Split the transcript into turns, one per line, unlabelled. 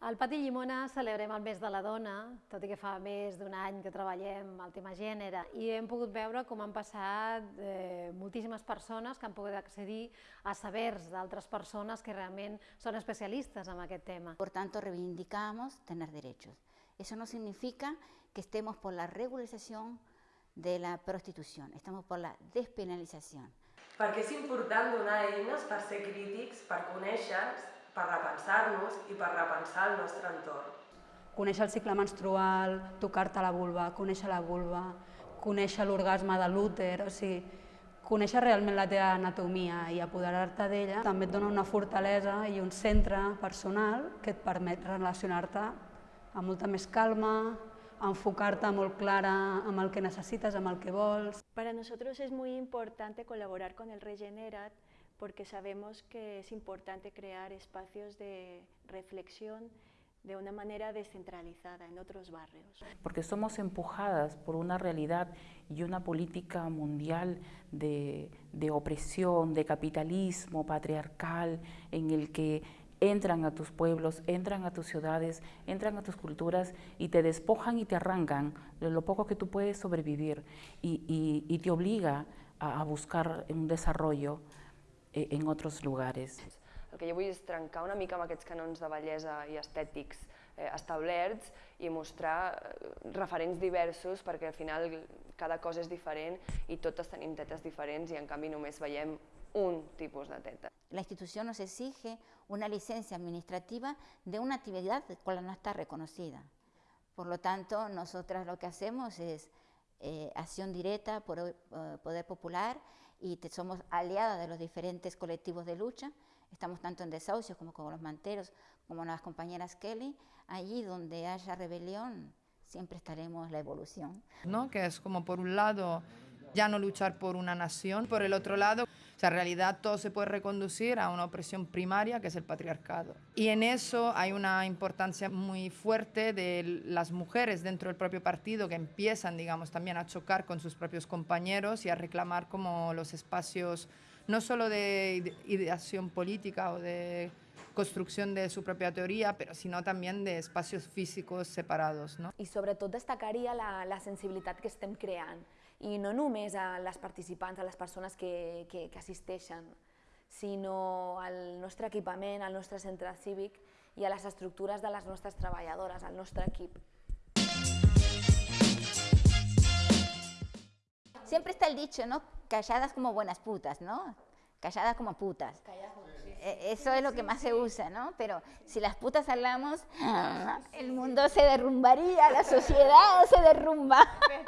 Al Pati Llimona celebrem el mes de la dona, tot i que fa més d'un any que treballem el tema gènere, i hem pogut veure com han passat eh, moltíssimes persones que han pogut accedir a sabers d'altres persones que realment són especialistes en aquest tema.
Por tanto, reivindicamos tener derechos. Eso no significa que estemos por la regularización de la prostitución, estamos por la despenalización.
Perquè és important donar eines per ser crítics, per conèixer-nos, per repensar-nos i per repensar el nostre entorn.
Conèixer el cicle menstrual, tocar-te la vulva, conèixer la vulva, conèixer l'orgasme de l'úter, o sigui, conèixer realment la teva anatomia i apoderar-te d'ella també et dona una fortalesa i un centre personal que et permet relacionar-te amb molta més calma, enfocar-te molt clara amb el que necessites, amb el que vols.
Para nosotros es muy importante colaborar con el Regenerat porque sabemos que es importante crear espacios de reflexión de una manera descentralizada en otros barrios.
Porque somos empujadas por una realidad y una política mundial de, de opresión, de capitalismo patriarcal, en el que entran a tus pueblos, entran a tus ciudades, entran a tus culturas y te despojan y te arrancan de lo poco que tú puedes sobrevivir y, y, y te obliga a, a buscar un desarrollo en otros lugares.
El que jo vull és trencar una mica amb aquests canons de bellesa i estètics eh, establerts i mostrar eh, referents diversos perquè al final cada cosa és diferent i totes tenim tetes diferents i en canvi només veiem un tipus de teta.
La institución nos exige una licencia administrativa de una actividad cual no está reconocida. Por lo tanto, nosotras lo que hacemos es eh, acción directa por eh, Poder Popular y te, somos aliadas de los diferentes colectivos de lucha. Estamos tanto en desahucios como con los manteros, como las compañeras Kelly. Allí donde haya rebelión, siempre estaremos la evolución.
¿no? Que es como por un lado ya no luchar por una nación, por el otro lado, o sea, en realidad todo se puede reconducir a una opresión primaria que es el patriarcado. Y en eso hay una importancia muy fuerte de las mujeres dentro del propio partido que empiezan, digamos, también a chocar con sus propios compañeros y a reclamar como los espacios no solo de ideación política o de construcción de su propia teoría, pero sino también de espacios físicos separados. No?
I sobretot destacaria la, la sensibilitat que estem creant, i no només a les participants, a les persones que, que, que assisteixen, sinó al nostre equipament, al nostre centre cívic i a les estructures de les nostres treballadores, al nostre equip.
Siempre está el dicho, ¿no? Calladas como buenas putas, ¿no? Calladas como putas. E, Eso es lo que más se usa, ¿no? Pero si las putas hablamos, el mundo se derrumbaría, la sociedad se derrumba.